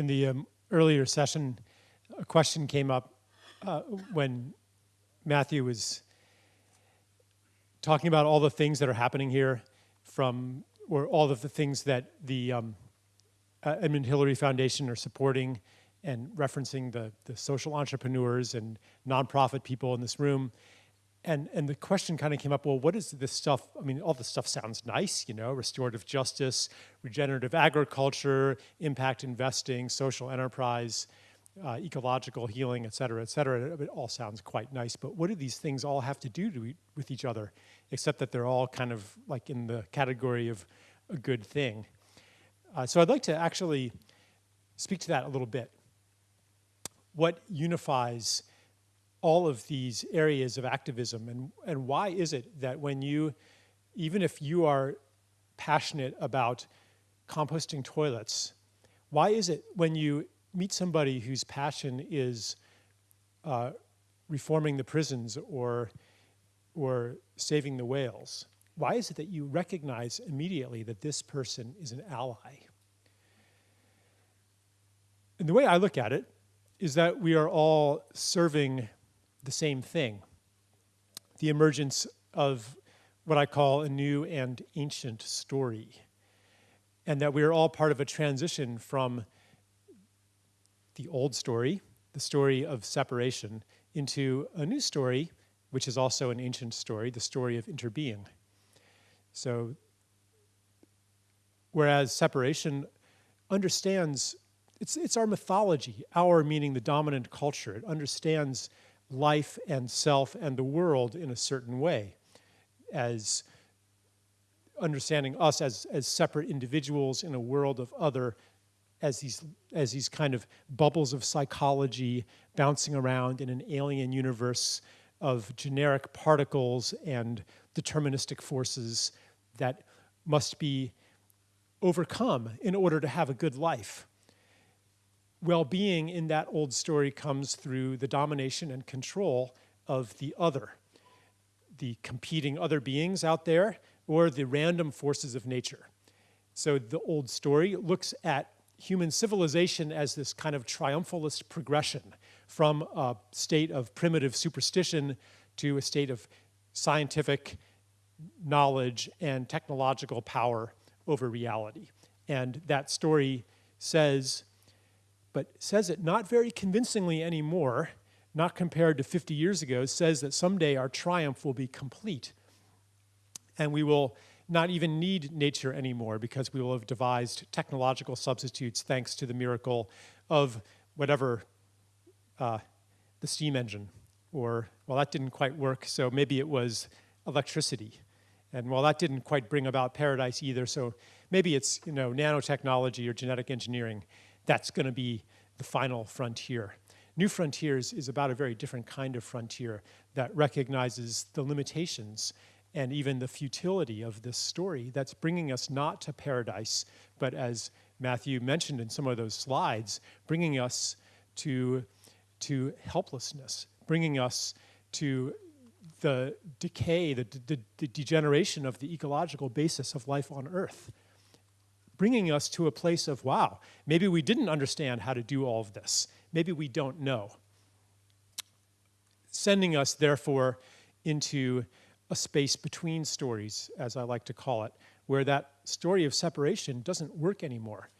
in the um, earlier session, a question came up uh, when Matthew was talking about all the things that are happening here from, or all of the things that the um, uh, Edmund Hillary Foundation are supporting and referencing the, the social entrepreneurs and nonprofit people in this room. And, and the question kind of came up, well, what is this stuff? I mean, all this stuff sounds nice, you know, restorative justice, regenerative agriculture, impact investing, social enterprise, uh, ecological healing, et cetera, et cetera. It all sounds quite nice, but what do these things all have to do to with each other, except that they're all kind of like in the category of a good thing? Uh, so I'd like to actually speak to that a little bit. What unifies all of these areas of activism and, and why is it that when you, even if you are passionate about composting toilets, why is it when you meet somebody whose passion is uh, reforming the prisons or, or saving the whales, why is it that you recognize immediately that this person is an ally? And the way I look at it is that we are all serving the same thing. The emergence of what I call a new and ancient story. And that we are all part of a transition from the old story, the story of separation, into a new story, which is also an ancient story, the story of interbeing. So, whereas separation understands, it's, it's our mythology, our meaning the dominant culture. It understands life and self and the world in a certain way as understanding us as, as separate individuals in a world of other as these, as these kind of bubbles of psychology bouncing around in an alien universe of generic particles and deterministic forces that must be overcome in order to have a good life well-being in that old story comes through the domination and control of the other, the competing other beings out there, or the random forces of nature. So the old story looks at human civilization as this kind of triumphalist progression from a state of primitive superstition to a state of scientific knowledge and technological power over reality. And that story says but says it not very convincingly anymore, not compared to 50 years ago, says that someday our triumph will be complete and we will not even need nature anymore because we will have devised technological substitutes thanks to the miracle of whatever uh, the steam engine or, well, that didn't quite work, so maybe it was electricity. And well, that didn't quite bring about paradise either, so maybe it's, you know, nanotechnology or genetic engineering that's going to be the final frontier. New Frontiers is about a very different kind of frontier that recognizes the limitations and even the futility of this story that's bringing us not to paradise, but as Matthew mentioned in some of those slides, bringing us to, to helplessness, bringing us to the decay, the, the, the degeneration of the ecological basis of life on Earth bringing us to a place of, wow, maybe we didn't understand how to do all of this. Maybe we don't know. Sending us, therefore, into a space between stories, as I like to call it, where that story of separation doesn't work anymore,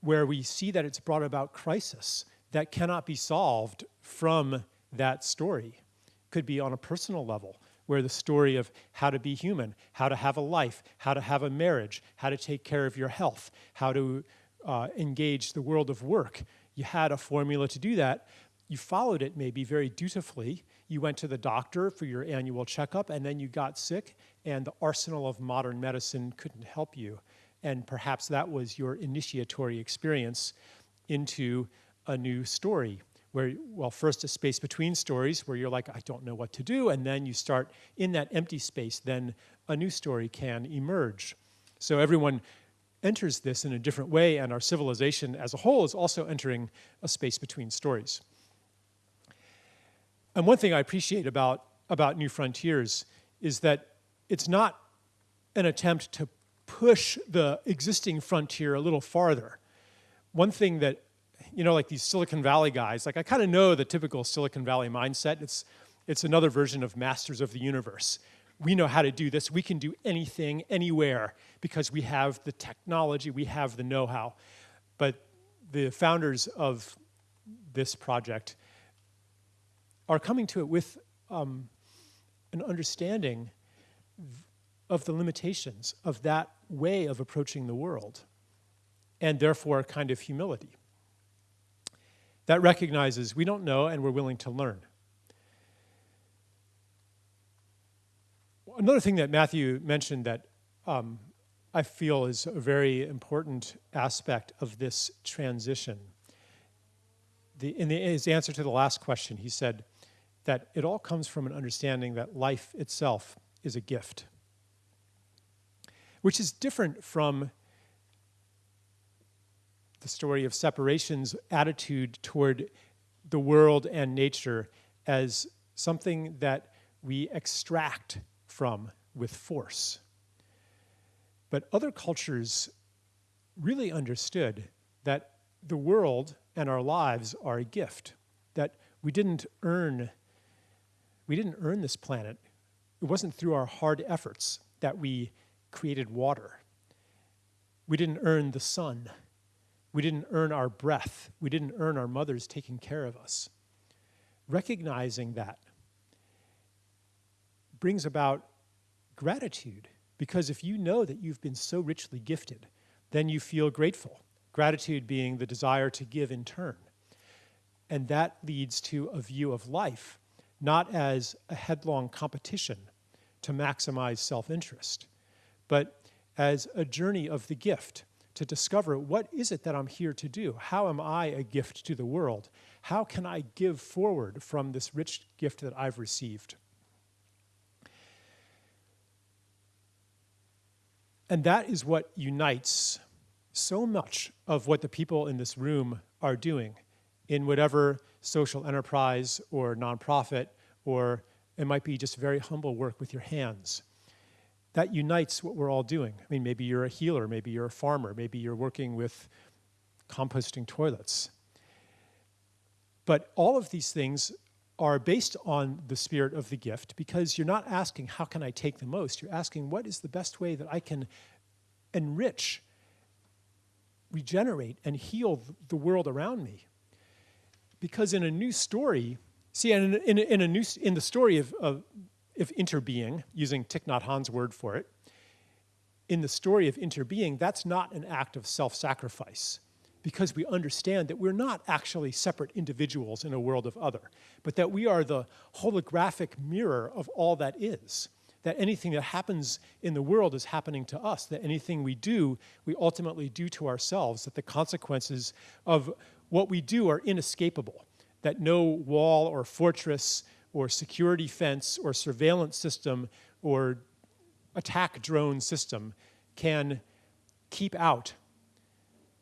where we see that it's brought about crisis that cannot be solved from that story. Could be on a personal level, where the story of how to be human, how to have a life, how to have a marriage, how to take care of your health, how to uh, engage the world of work. You had a formula to do that. You followed it maybe very dutifully. You went to the doctor for your annual checkup and then you got sick and the arsenal of modern medicine couldn't help you. And perhaps that was your initiatory experience into a new story where, well, first a space between stories where you're like, I don't know what to do, and then you start in that empty space, then a new story can emerge. So everyone enters this in a different way, and our civilization as a whole is also entering a space between stories. And one thing I appreciate about, about New Frontiers is that it's not an attempt to push the existing frontier a little farther, one thing that, you know, like these Silicon Valley guys, like I kind of know the typical Silicon Valley mindset. It's, it's another version of masters of the universe. We know how to do this. We can do anything, anywhere, because we have the technology, we have the know-how. But the founders of this project are coming to it with um, an understanding of the limitations of that way of approaching the world, and therefore a kind of humility that recognizes we don't know and we're willing to learn. Another thing that Matthew mentioned that um, I feel is a very important aspect of this transition. The, in the, his answer to the last question, he said that it all comes from an understanding that life itself is a gift, which is different from the story of separation's attitude toward the world and nature as something that we extract from with force. But other cultures really understood that the world and our lives are a gift, that we didn't earn, we didn't earn this planet. It wasn't through our hard efforts that we created water. We didn't earn the sun. We didn't earn our breath. We didn't earn our mothers taking care of us. Recognizing that brings about gratitude because if you know that you've been so richly gifted, then you feel grateful. Gratitude being the desire to give in turn. And that leads to a view of life, not as a headlong competition to maximize self-interest, but as a journey of the gift to discover what is it that I'm here to do? How am I a gift to the world? How can I give forward from this rich gift that I've received? And that is what unites so much of what the people in this room are doing in whatever social enterprise or nonprofit, or it might be just very humble work with your hands. That unites what we're all doing. I mean, maybe you're a healer, maybe you're a farmer, maybe you're working with composting toilets. But all of these things are based on the spirit of the gift because you're not asking, how can I take the most? You're asking, what is the best way that I can enrich, regenerate, and heal the world around me? Because in a new story, see, in, in, in, a new, in the story of, of, of interbeing, using Thich Nhat Hanh's word for it, in the story of interbeing, that's not an act of self-sacrifice because we understand that we're not actually separate individuals in a world of other, but that we are the holographic mirror of all that is. That anything that happens in the world is happening to us, that anything we do, we ultimately do to ourselves, that the consequences of what we do are inescapable, that no wall or fortress or security fence or surveillance system or attack drone system can keep out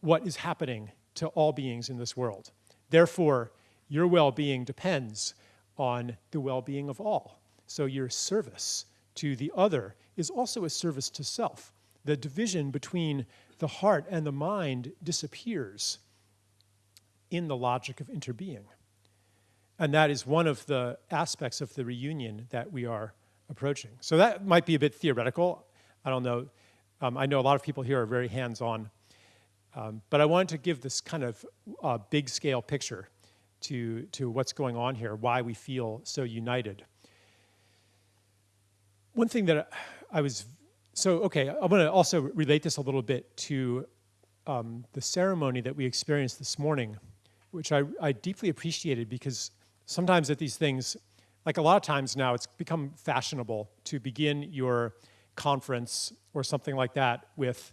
what is happening to all beings in this world. Therefore, your well-being depends on the well-being of all. So your service to the other is also a service to self. The division between the heart and the mind disappears in the logic of interbeing. And that is one of the aspects of the reunion that we are approaching. So that might be a bit theoretical. I don't know. Um, I know a lot of people here are very hands-on um, but I wanted to give this kind of uh, big scale picture to, to what's going on here, why we feel so united. One thing that I was, so okay, I'm gonna also relate this a little bit to um, the ceremony that we experienced this morning, which I, I deeply appreciated because sometimes at these things, like a lot of times now, it's become fashionable to begin your conference or something like that with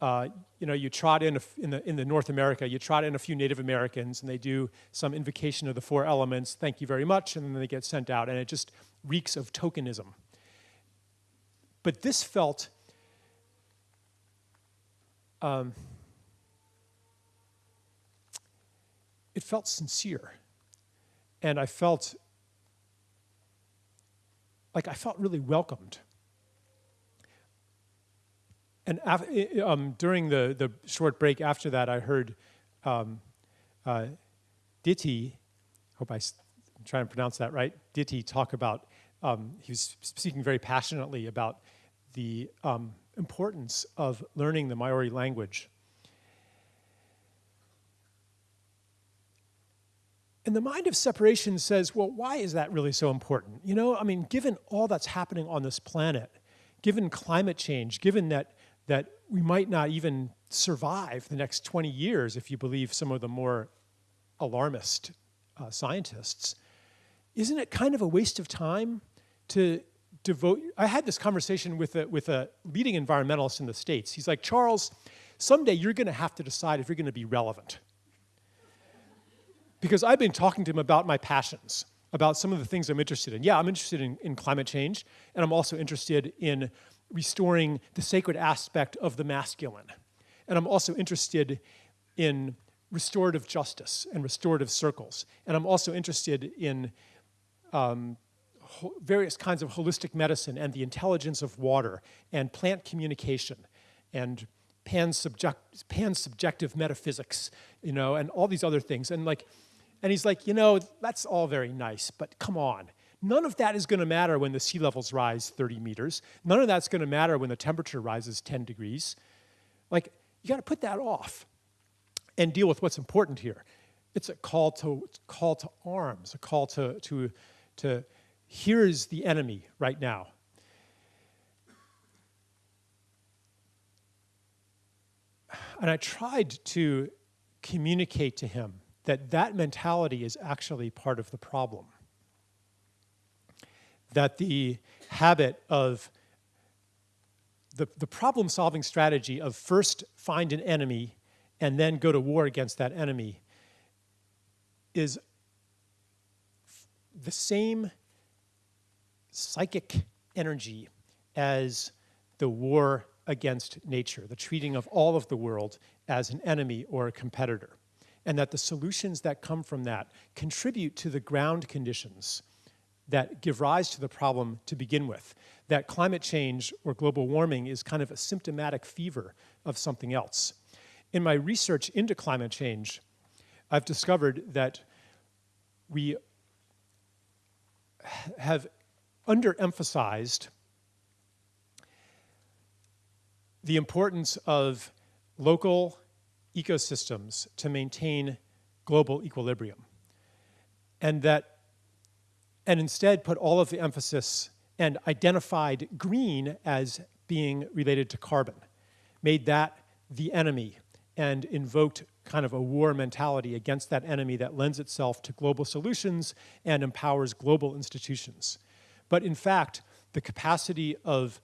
uh, you know, you trot in, a, in, the, in the North America, you trot in a few Native Americans and they do some invocation of the four elements, thank you very much, and then they get sent out, and it just reeks of tokenism. But this felt, um, it felt sincere. And I felt like I felt really welcomed and um, during the, the short break after that, I heard um, uh, Ditti, hope I, am trying to pronounce that right, Ditti talk about, um, he was speaking very passionately about the um, importance of learning the Maori language. And the mind of separation says, well, why is that really so important? You know, I mean, given all that's happening on this planet, given climate change, given that, that we might not even survive the next 20 years if you believe some of the more alarmist uh, scientists, isn't it kind of a waste of time to devote? I had this conversation with a, with a leading environmentalist in the States. He's like, Charles, someday you're going to have to decide if you're going to be relevant because I've been talking to him about my passions, about some of the things I'm interested in. Yeah, I'm interested in, in climate change, and I'm also interested in restoring the sacred aspect of the masculine. And I'm also interested in restorative justice and restorative circles. And I'm also interested in um, various kinds of holistic medicine and the intelligence of water and plant communication and pan-subjective pan metaphysics, you know, and all these other things. And like, and he's like, you know, that's all very nice, but come on. None of that is going to matter when the sea levels rise 30 meters. None of that's going to matter when the temperature rises 10 degrees. Like, you got to put that off and deal with what's important here. It's a call to, call to arms, a call to, to, to here's the enemy right now. And I tried to communicate to him that that mentality is actually part of the problem. That the habit of the, the problem solving strategy of first find an enemy and then go to war against that enemy is the same psychic energy as the war against nature, the treating of all of the world as an enemy or a competitor and that the solutions that come from that contribute to the ground conditions that give rise to the problem to begin with. That climate change or global warming is kind of a symptomatic fever of something else. In my research into climate change, I've discovered that we have underemphasized the importance of local ecosystems to maintain global equilibrium. And that, and instead put all of the emphasis and identified green as being related to carbon, made that the enemy and invoked kind of a war mentality against that enemy that lends itself to global solutions and empowers global institutions. But in fact, the capacity of,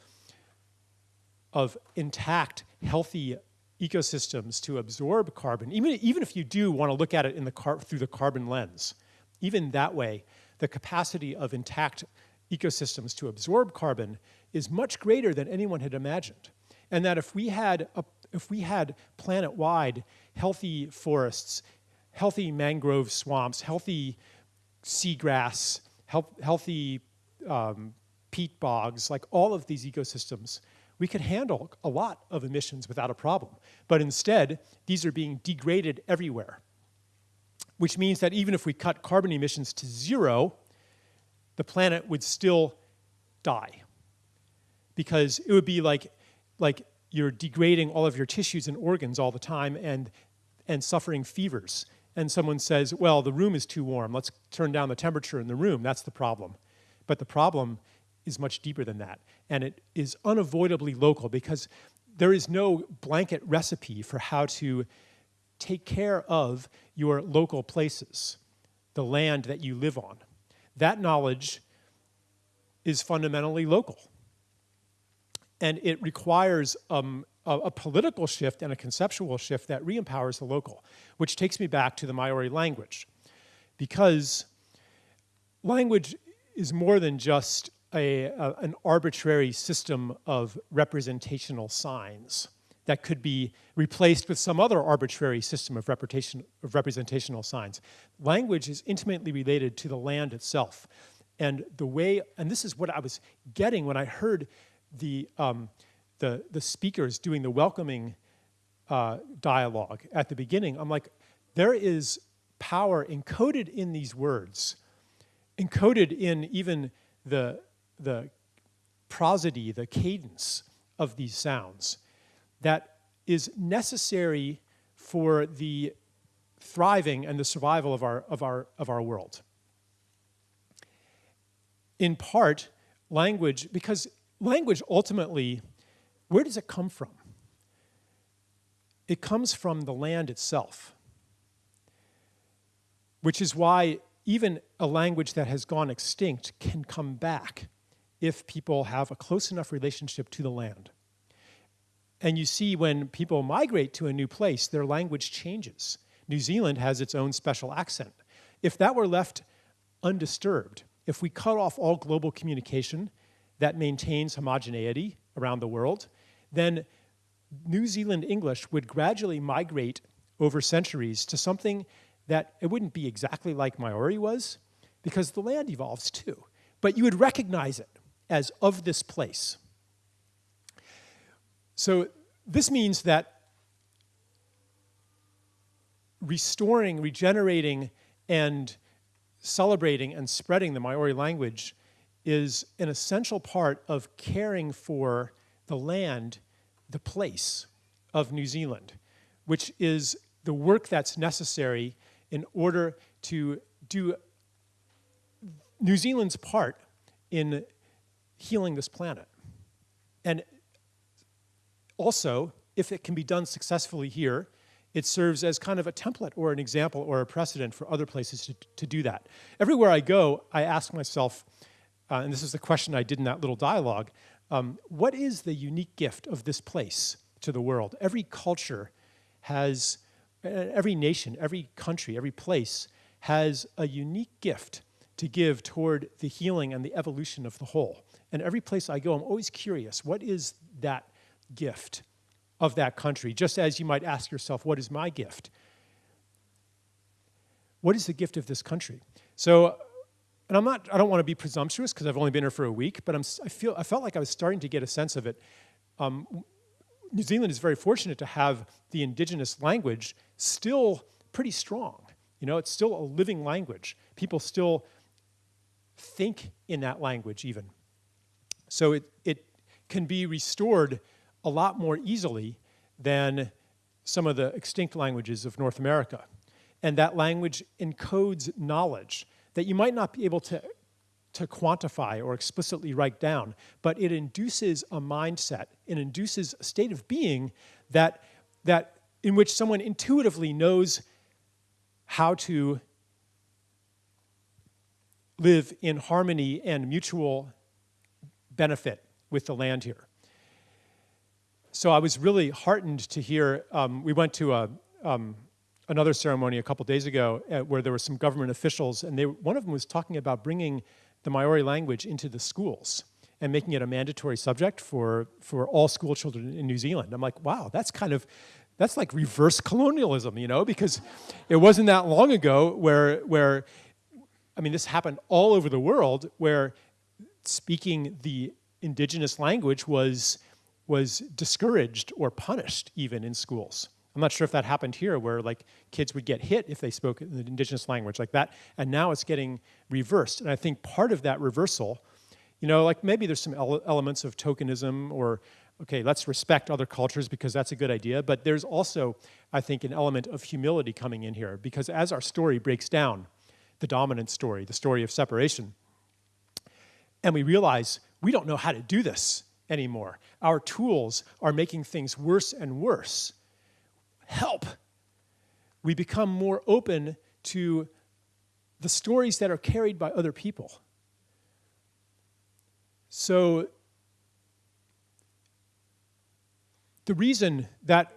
of intact, healthy ecosystems to absorb carbon, even, even if you do want to look at it in the through the carbon lens, even that way, the capacity of intact ecosystems to absorb carbon is much greater than anyone had imagined. And that if we had, a, if we had planet-wide healthy forests, healthy mangrove swamps, healthy seagrass, healthy um, peat bogs, like all of these ecosystems, we could handle a lot of emissions without a problem. But instead, these are being degraded everywhere, which means that even if we cut carbon emissions to zero, the planet would still die. Because it would be like, like you're degrading all of your tissues and organs all the time and, and suffering fevers. And someone says, well, the room is too warm. Let's turn down the temperature in the room. That's the problem. But the problem is much deeper than that. And it is unavoidably local because there is no blanket recipe for how to take care of your local places, the land that you live on. That knowledge is fundamentally local. And it requires um, a, a, political shift and a conceptual shift that re-empowers the local, which takes me back to the Maori language. Because language is more than just a, a, an arbitrary system of representational signs that could be replaced with some other arbitrary system of, of representational signs. Language is intimately related to the land itself. And the way, and this is what I was getting when I heard the, um, the, the speakers doing the welcoming uh, dialogue at the beginning. I'm like, there is power encoded in these words, encoded in even the, the prosody, the cadence of these sounds that is necessary for the thriving and the survival of our, of our, of our world. In part, language, because language ultimately, where does it come from? It comes from the land itself, which is why even a language that has gone extinct can come back if people have a close enough relationship to the land. And you see when people migrate to a new place, their language changes. New Zealand has its own special accent. If that were left undisturbed, if we cut off all global communication that maintains homogeneity around the world, then New Zealand English would gradually migrate over centuries to something that it wouldn't be exactly like Maori was, because the land evolves too. But you would recognize it as of this place. So this means that restoring, regenerating, and celebrating and spreading the Maori language is an essential part of caring for the land, the place of New Zealand, which is the work that's necessary in order to do New Zealand's part in healing this planet. And also, if it can be done successfully here, it serves as kind of a template or an example or a precedent for other places to, to do that. Everywhere I go, I ask myself, uh, and this is the question I did in that little dialogue, um, what is the unique gift of this place to the world? Every culture has, uh, every nation, every country, every place has a unique gift to give toward the healing and the evolution of the whole. And every place I go, I'm always curious, what is that gift of that country? Just as you might ask yourself, what is my gift? What is the gift of this country? So, and I'm not, I don't want to be presumptuous because I've only been here for a week, but I'm, I, feel, I felt like I was starting to get a sense of it. Um, New Zealand is very fortunate to have the indigenous language still pretty strong. You know, it's still a living language. People still think in that language even. So it, it can be restored a lot more easily than some of the extinct languages of North America. And that language encodes knowledge that you might not be able to, to quantify or explicitly write down, but it induces a mindset, it induces a state of being that, that in which someone intuitively knows how to live in harmony and mutual benefit with the land here. So I was really heartened to hear, um, we went to a, um, another ceremony a couple days ago uh, where there were some government officials and they, one of them was talking about bringing the Maori language into the schools and making it a mandatory subject for, for all school children in New Zealand. I'm like, wow, that's kind of, that's like reverse colonialism, you know, because it wasn't that long ago where, where I mean, this happened all over the world where speaking the indigenous language was, was discouraged or punished even in schools. I'm not sure if that happened here where like kids would get hit if they spoke the indigenous language like that. And now it's getting reversed. And I think part of that reversal, you know, like maybe there's some ele elements of tokenism or, okay, let's respect other cultures because that's a good idea. But there's also, I think, an element of humility coming in here because as our story breaks down, the dominant story, the story of separation. And we realize we don't know how to do this anymore. Our tools are making things worse and worse. Help. We become more open to the stories that are carried by other people. So the reason that,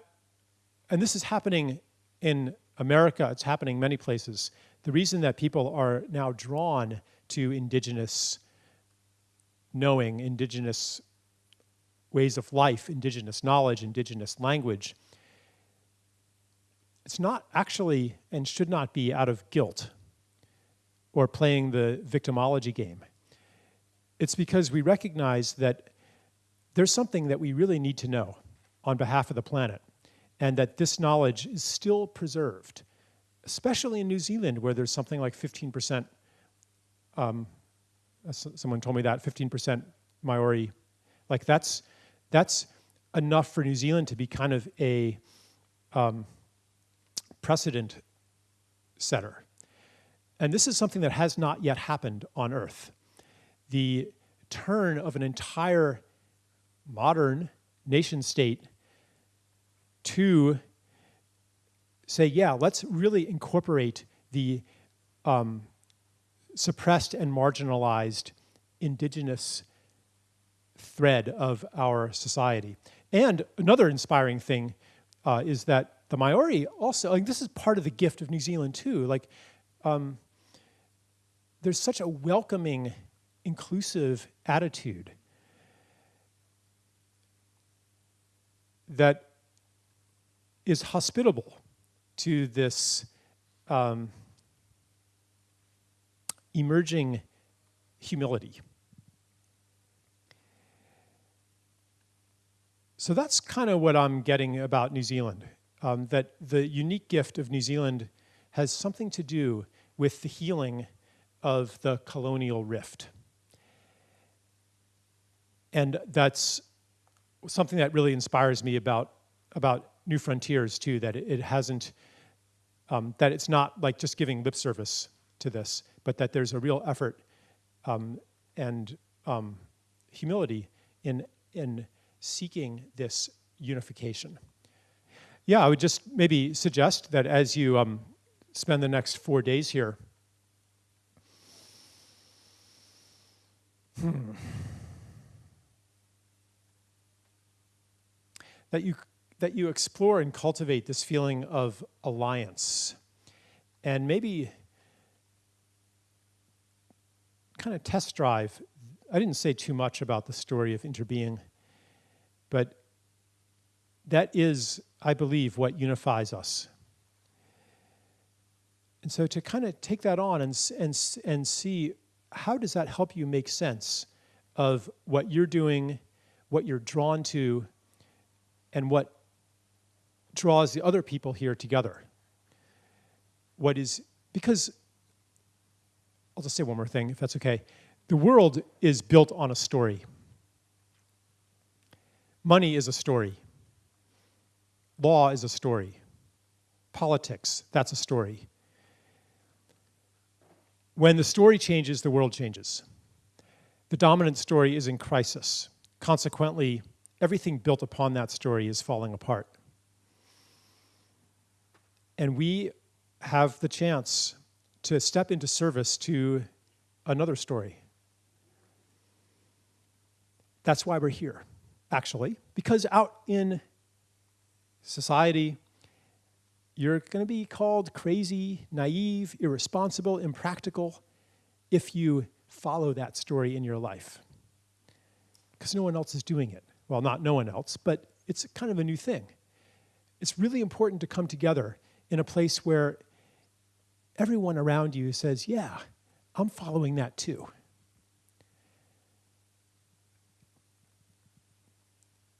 and this is happening in America, it's happening many places, the reason that people are now drawn to indigenous knowing, indigenous ways of life, indigenous knowledge, indigenous language, it's not actually and should not be out of guilt or playing the victimology game. It's because we recognize that there's something that we really need to know on behalf of the planet and that this knowledge is still preserved especially in New Zealand, where there's something like 15%, um, someone told me that, 15% Maori. Like that's, that's enough for New Zealand to be kind of a um, precedent setter. And this is something that has not yet happened on Earth. The turn of an entire modern nation state to say, yeah, let's really incorporate the um, suppressed and marginalized indigenous thread of our society. And another inspiring thing uh, is that the Maori also, like this is part of the gift of New Zealand too, like um, there's such a welcoming, inclusive attitude that is hospitable to this um, emerging humility. So that's kind of what I'm getting about New Zealand, um, that the unique gift of New Zealand has something to do with the healing of the colonial rift. And that's something that really inspires me about, about New Frontiers too, that it, hasn't, um, that it's not like just giving lip service to this, but that there's a real effort um, and um, humility in, in seeking this unification. Yeah, I would just maybe suggest that as you um, spend the next four days here, hmm, that you that you explore and cultivate this feeling of alliance and maybe kind of test drive. I didn't say too much about the story of interbeing, but that is, I believe, what unifies us. And so to kind of take that on and, and, and see how does that help you make sense of what you're doing, what you're drawn to, and what draws the other people here together. What is, because, I'll just say one more thing, if that's okay. The world is built on a story. Money is a story. Law is a story. Politics, that's a story. When the story changes, the world changes. The dominant story is in crisis. Consequently, everything built upon that story is falling apart. And we have the chance to step into service to another story. That's why we're here, actually, because out in society, you're going to be called crazy, naive, irresponsible, impractical if you follow that story in your life. Because no one else is doing it. Well, not no one else, but it's kind of a new thing. It's really important to come together in a place where everyone around you says, yeah, I'm following that too.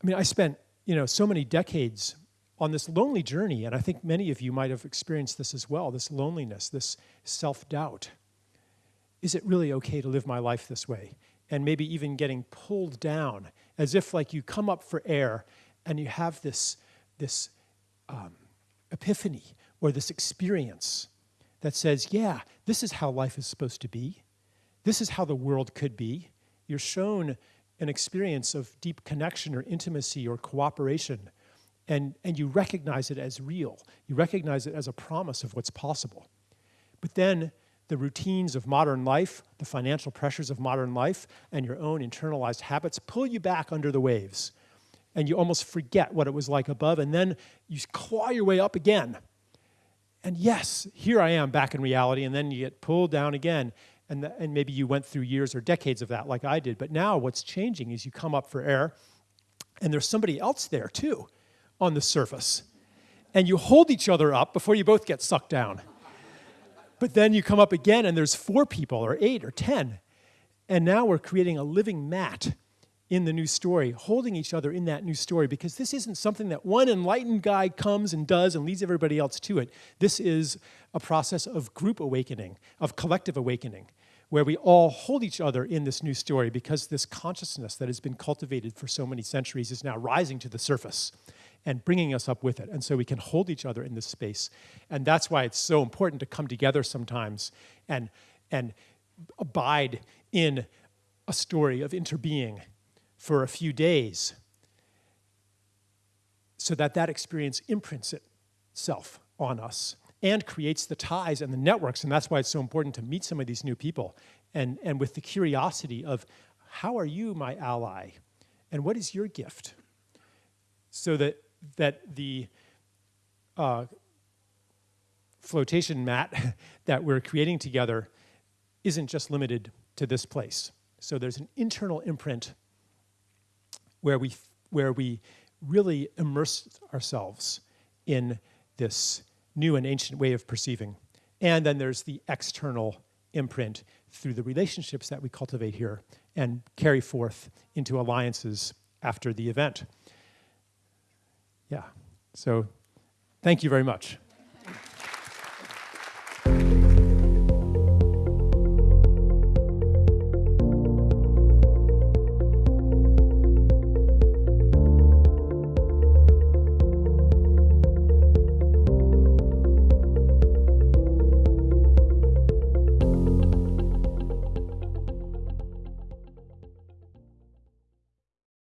I mean, I spent, you know, so many decades on this lonely journey, and I think many of you might have experienced this as well, this loneliness, this self-doubt. Is it really okay to live my life this way? And maybe even getting pulled down, as if like you come up for air and you have this, this um, epiphany or this experience that says, yeah, this is how life is supposed to be. This is how the world could be. You're shown an experience of deep connection or intimacy or cooperation, and, and you recognize it as real. You recognize it as a promise of what's possible. But then the routines of modern life, the financial pressures of modern life, and your own internalized habits pull you back under the waves and you almost forget what it was like above, and then you claw your way up again. And yes, here I am back in reality, and then you get pulled down again. And, the, and maybe you went through years or decades of that like I did. But now what's changing is you come up for air, and there's somebody else there too on the surface. And you hold each other up before you both get sucked down. But then you come up again, and there's four people, or eight, or ten. And now we're creating a living mat in the new story, holding each other in that new story, because this isn't something that one enlightened guy comes and does and leads everybody else to it. This is a process of group awakening, of collective awakening, where we all hold each other in this new story because this consciousness that has been cultivated for so many centuries is now rising to the surface and bringing us up with it. And so we can hold each other in this space. And that's why it's so important to come together sometimes and, and abide in a story of interbeing for a few days so that that experience imprints itself on us and creates the ties and the networks. And that's why it's so important to meet some of these new people and, and with the curiosity of how are you my ally and what is your gift? So that, that the uh, flotation mat that we're creating together isn't just limited to this place. So there's an internal imprint where we, where we really immerse ourselves in this new and ancient way of perceiving. And then there's the external imprint through the relationships that we cultivate here and carry forth into alliances after the event. Yeah, so thank you very much.